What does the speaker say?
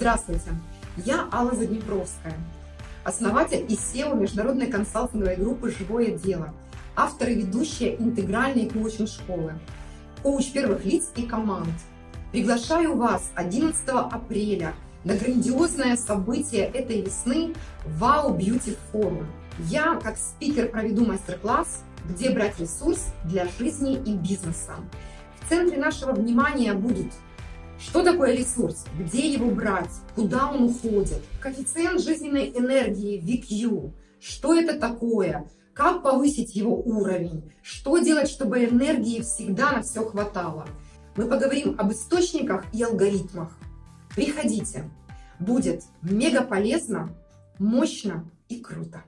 Здравствуйте, я Алла Заднепровская, основатель и SEO международной консалтинговой группы «Живое дело», автор и ведущая интегральной коучинг-школы, коуч первых лиц и команд. Приглашаю вас 11 апреля на грандиозное событие этой весны Wow Beauty Forum. Я, как спикер, проведу мастер-класс «Где брать ресурс для жизни и бизнеса». В центре нашего внимания будет что такое ресурс? Где его брать? Куда он уходит? Коэффициент жизненной энергии VQ. Что это такое? Как повысить его уровень? Что делать, чтобы энергии всегда на все хватало? Мы поговорим об источниках и алгоритмах. Приходите. Будет мега полезно, мощно и круто.